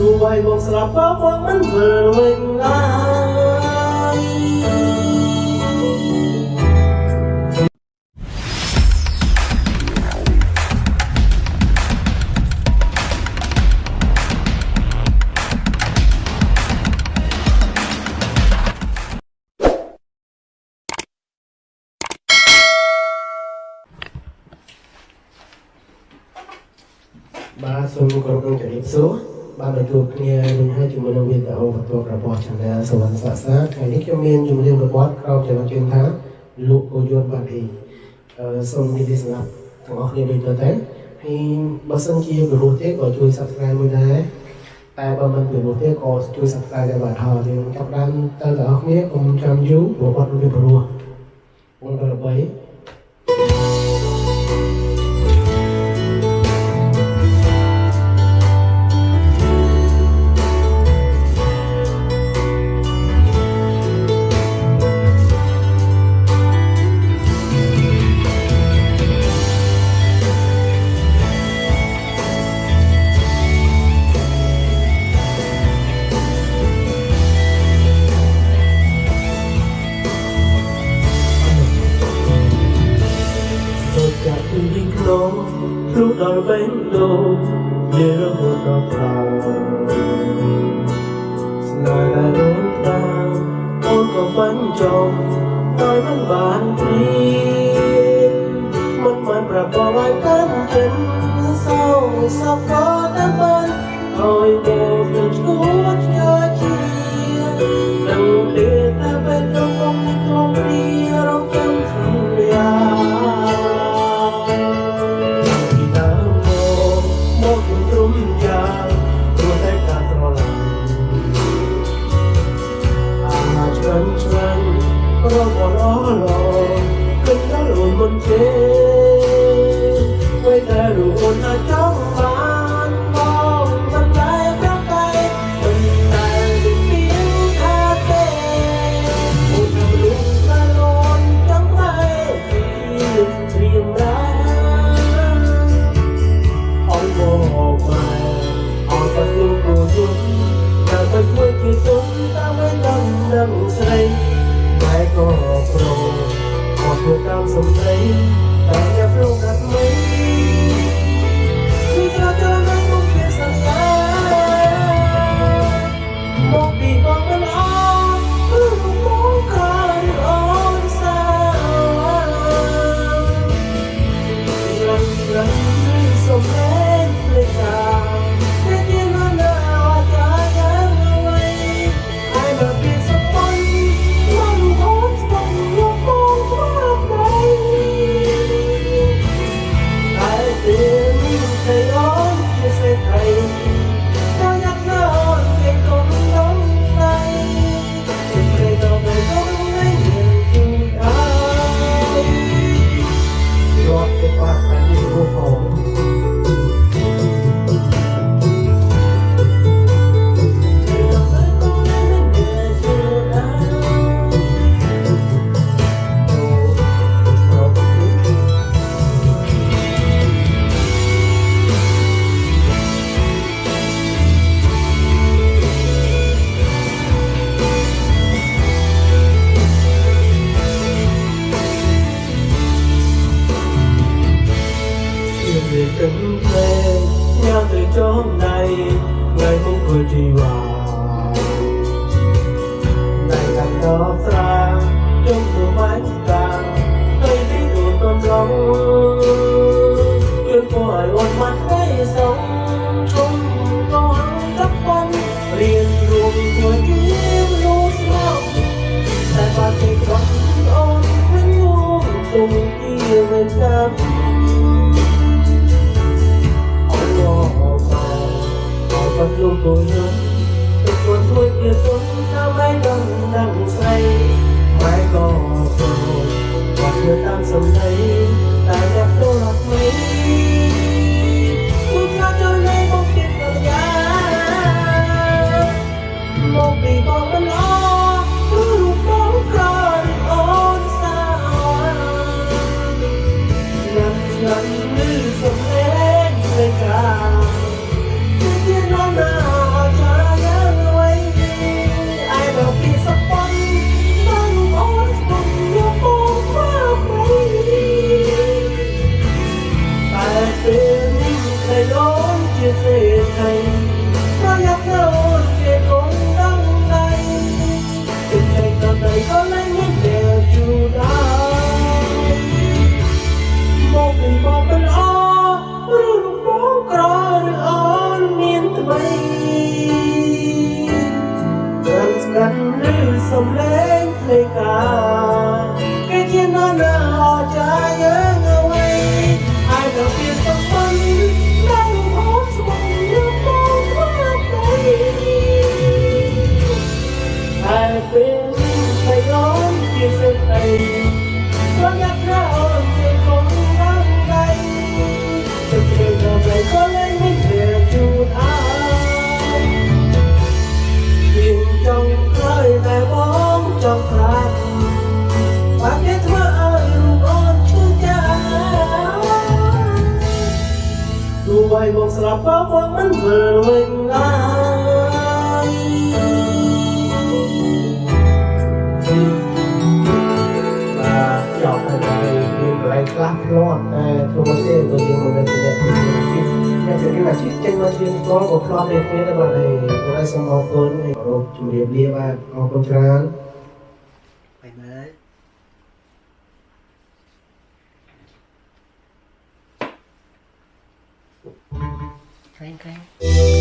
លួយបងស្លាប់បើបងមិនវិលវិញឡើយបាទសូមគោរពនឹងជម្រាបសួរ បានទទួលគ្នាវិញហើយជាមួយនឹងវីដេអូបន្ទាប់របស់ Channel សវណ្ណសាសាថ្ងៃនេះខ្ញុំមានជំរាបរបត់ក្រោមចំណុចជឿនថាលោកកូយនបានធីសូមនិយាយសម្រាប់ទាំងអស់គ្នាវិញទៅតែហើយបើសិនជាព្រោះទេក៏ជួយ Subscribe មួយដែរតែបើមិនព្រោះទេក៏ជួយ Subscribe ដែរបាទហើយយើងចាប់ដើមទៅទាំងអស់គ្នាកុំចាំយូរព្រោះអត់មានព្រោះ1 8 ហូតដល់ក្រោយស្នេហ៍ដែលដូនតាអូនក៏បាញ់ចង់ដោយមិនបានព្រៀបមិនបានប្រាប់បងឲ្យកាន់ចិត្តសោសោកក៏តាមបានឲ្យបងខ្ញុំឈួតឆ្ងាយជាដឹងទេតែពេលដល់កុំក្នុងព្រៀរងចាំសន្យា វីដែលរូបអូនអាចចង់បានមកមិនតែប្រកែកមិនតែមានថាទេអូនមិនលុបតែលន់ចង់តែពីព្រៀងរាអរមកមកអរទៅលោកគូយំតែទៅធ្វើជាទុំតាមមិនដឹងដឹងស្រីតែក៏ប្រអត់ធ្វើតាមសំដីតែអ្នកប្រកាសមិន វាទាំងភ្លេងញ៉ាំទៅចងដៃថ្ងៃមុខគឺជីវ៉ាដៃកាន់ដល់ស្រាជុំទៅបាច់កាទៅទីទូតំឡងគឺក៏ឲ្យអត់មកให้សុំជុំក៏ចាប់ប ងរៀនរួមជួយគៀវលោកស្ now. បីមកស្លាប់ក៏បងមិនវិលវិញឡើយបាទចប់ហើយមានកន្លែងខ្លះផ្លាត់តែធ្វើមកទេក៏យើងមិនមានអ្នកទីទីអ្នកជំ នាញអាជី